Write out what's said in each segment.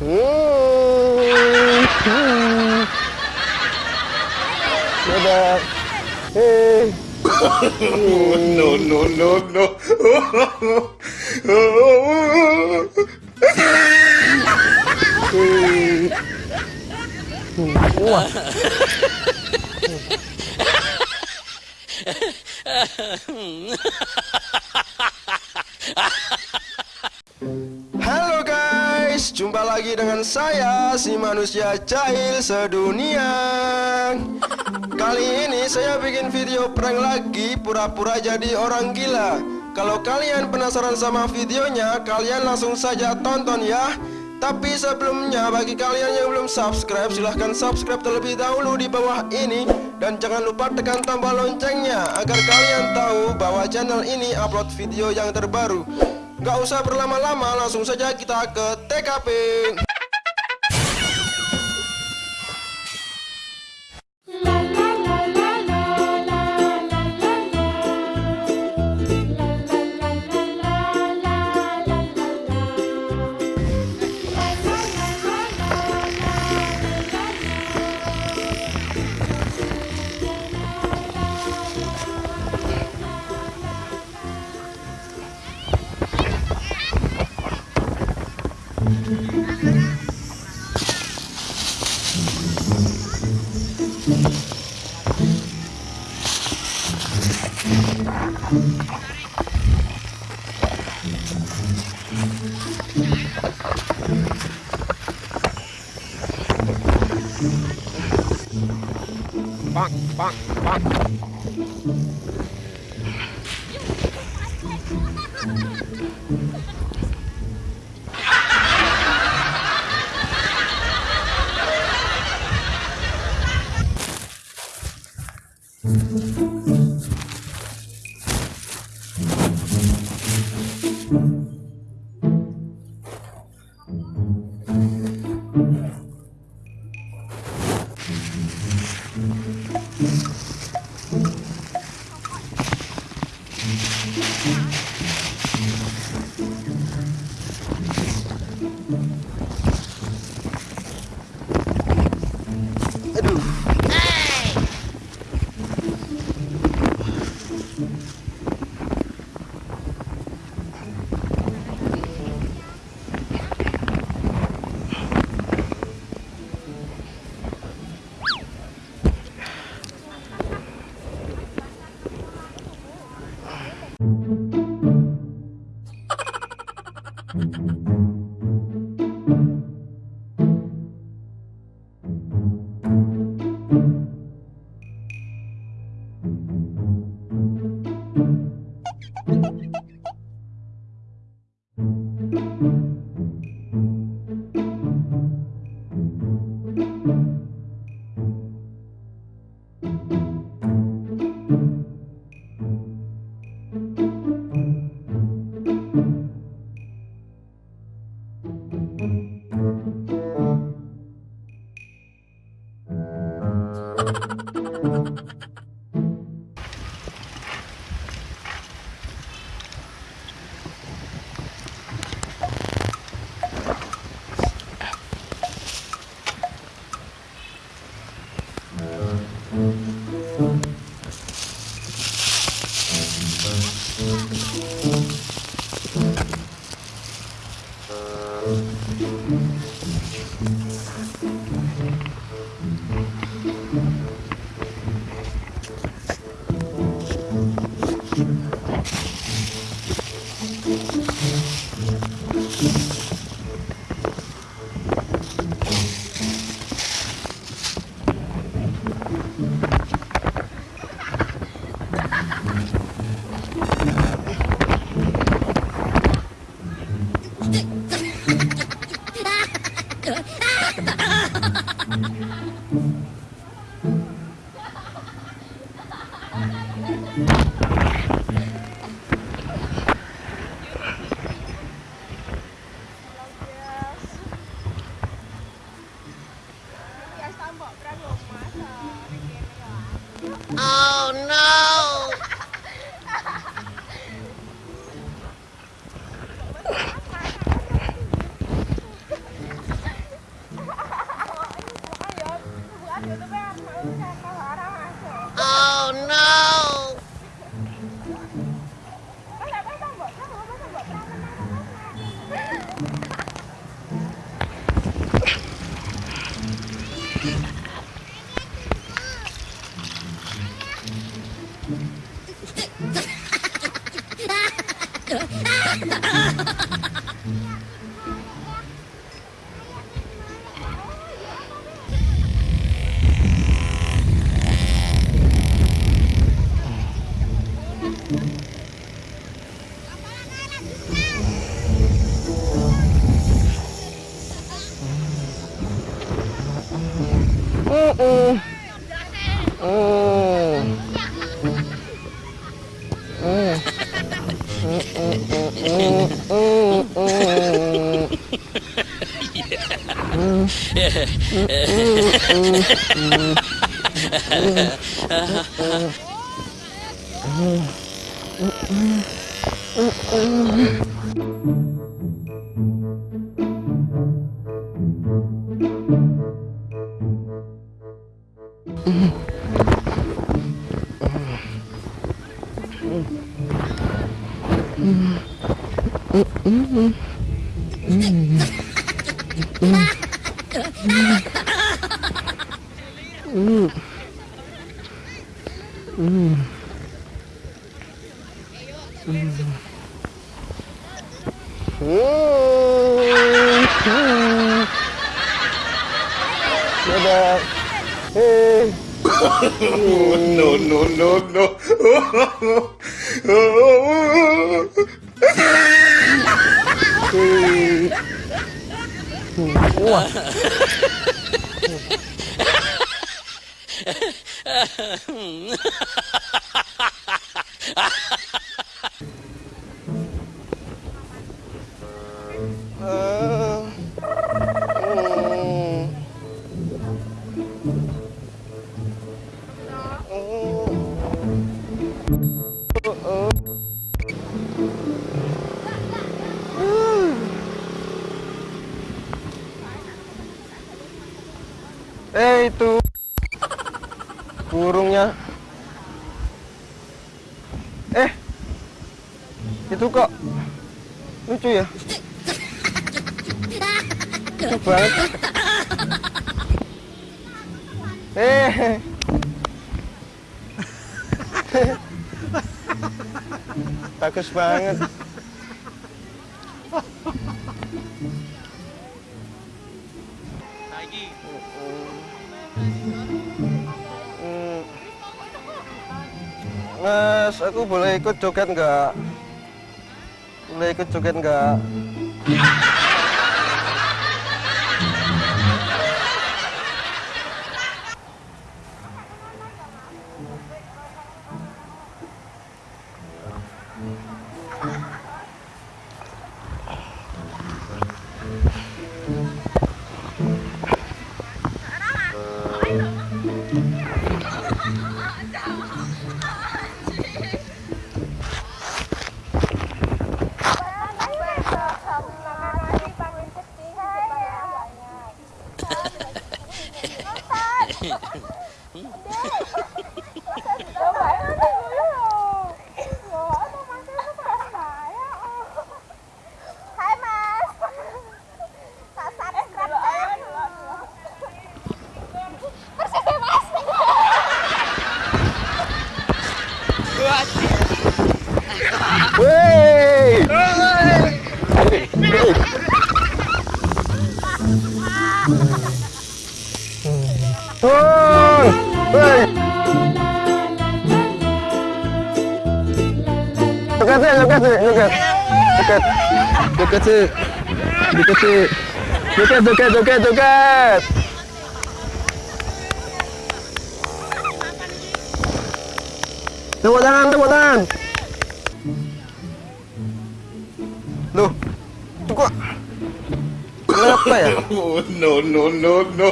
Dadah. Hei. no, no, no, no. Wah. Jumpa lagi dengan saya si manusia jahil sedunia. Kali ini saya bikin video prank lagi pura-pura jadi orang gila. Kalau kalian penasaran sama videonya, kalian langsung saja tonton ya. Tapi sebelumnya bagi kalian yang belum subscribe silahkan subscribe terlebih dahulu di bawah ini Dan jangan lupa tekan tombol loncengnya agar kalian tahu bahwa channel ini upload video yang terbaru Gak usah berlama-lama langsung saja kita ke TKP 棒棒棒！又开太多，哈哈哈哈哈！Oh no! Mm-hmm. No, no, no, no. Hei. Wah. Itu burungnya. Eh itu kok lucu ya? Lucu banget. Eh. Bagus banget. Boleh ikut joget nggak? Boleh ikut joget nggak? Joget sih, joget sih, joget. Joget. Joget sih. Joget sih. Joget, joget, joget, joget. Tepuk tangan, tepuk tangan. Loh, itu kok kenapa ya? Oh, no, no, no, no.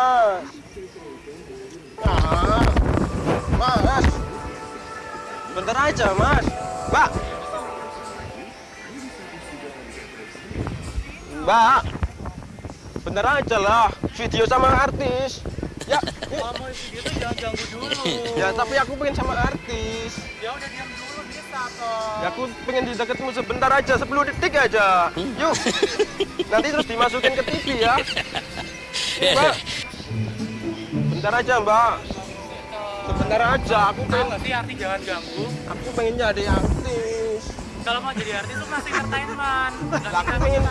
Mas. Ah. Mas. Bentar aja, Mas. Mbak. Mbak. Bentar aja lah. Video sama artis. Ya, tuh jangan ganggu dulu. ya tapi aku pengen sama artis. Ya udah diam dulu bisa toh. Ya aku pengen di dekatmu sebentar aja, 10 detik aja. Yuk. Nanti terus dimasukin ke TV ya. Mbak. Bentar aja, Mbak. Sebentar aja, aku pengen nggak sih arti jangan ganggu? aku pengen jadi artis. Kalau mau jadi artis tuh masih entertainment. Nggak Lah, aku pengen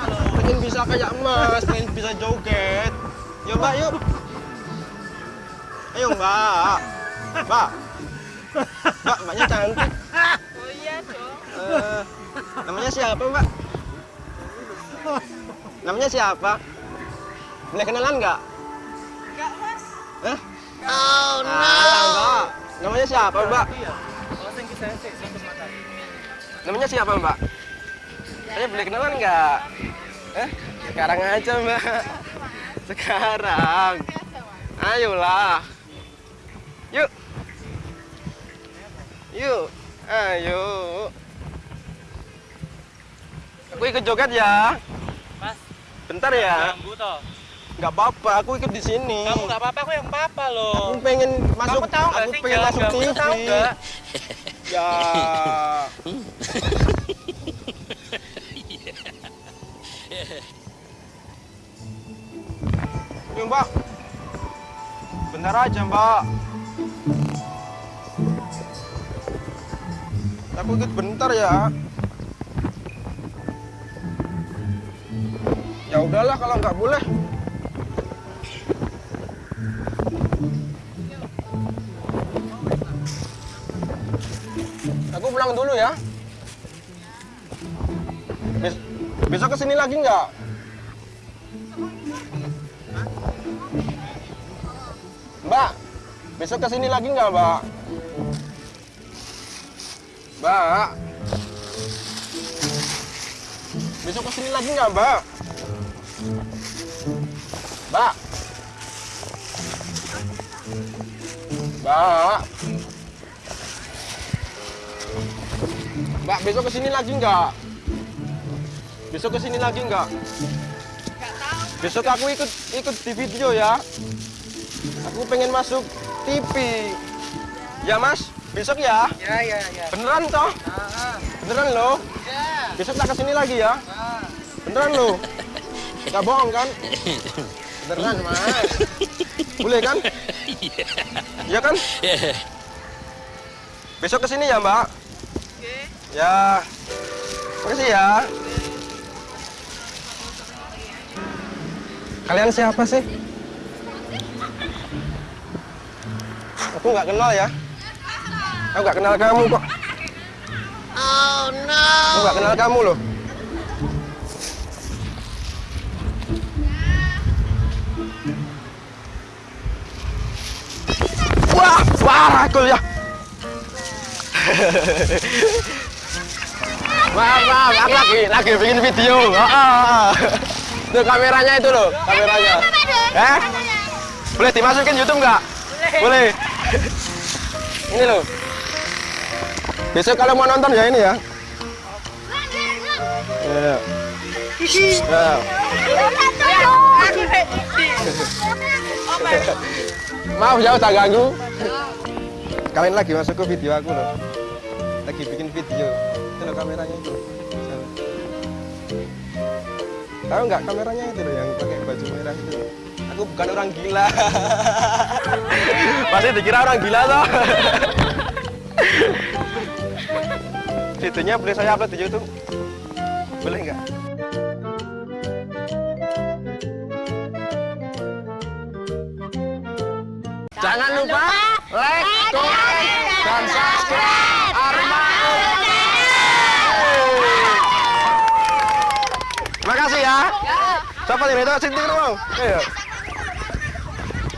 pengen bisa kayak Mas, pengen bisa joget. Ya, Mbak, yuk. Ayo, Mbak. Mbak. Mbak, Mbaknya cantik. Oh iya dong. Eh, namanya siapa, Mbak? Namanya siapa? Boleh kenalan nggak? Hah? Oh no. Mbak. Namanya siapa, Mbak? Iya. mata. Namanya siapa mbak? Saya boleh kenalan nggak? Eh, sekarang aja mbak. Sekarang. Ayolah. Yuk. Yuk. Ayo. Aku ikut joget ya. Mas, Bentar ya. ganggu toh. Nggak apa-apa, aku ikut di sini. Kamu nggak apa-apa, aku yang apa-apa loh. Aku pengen masuk. Kamu tahu aku sih pengen masuk TV. tahu? Ya. Yuk mbak. Bentar aja mbak. Aku ikut bentar ya. Ya udahlah kalau nggak boleh. Pulang dulu ya. Bes- besok ke sini lagi nggak? Mbak, besok ke sini lagi nggak, Mbak? Mbak, besok ke sini lagi nggak, Mbak? Mbak, Mbak, Mbak, besok ke sini lagi nggak? Besok ke sini lagi nggak? Besok aku ikut ikut di video ya. Aku pengen masuk TV. Ya mas, besok ya. Ya, ya, ya. Beneran toh? Beneran loh. Besok tak ke sini lagi ya. Beneran loh. Gak bohong kan? Beneran mas. Boleh kan? Iya kan? Besok ke sini ya mbak. Ya. Makasih ya. Kalian siapa sih? Aku nggak kenal ya. Aku nggak kenal kamu kok. Oh no. Aku nggak kenal kamu loh. Wah, wah, aku ya. maaf, maaf, aku lagi, lagi bikin video. Ah, ah. Tuh kameranya itu loh, kameranya. Eh? Boleh dimasukin YouTube nggak? Boleh. ini loh. Besok kalau mau nonton ya ini ya. Ya. Ya. Maaf ya udah ganggu. Kalian lagi masuk ke video aku loh. Lagi bikin video. Loh kameranya itu. Tahu nggak kameranya itu loh yang pakai baju merah itu loh. Aku bukan orang gila. Pasti dikira orang gila toh. Videonya boleh saya upload di YouTube? Boleh nggak? Jangan lupa like, comment, dan subscribe Arma Terima kasih ya. Siapa ini?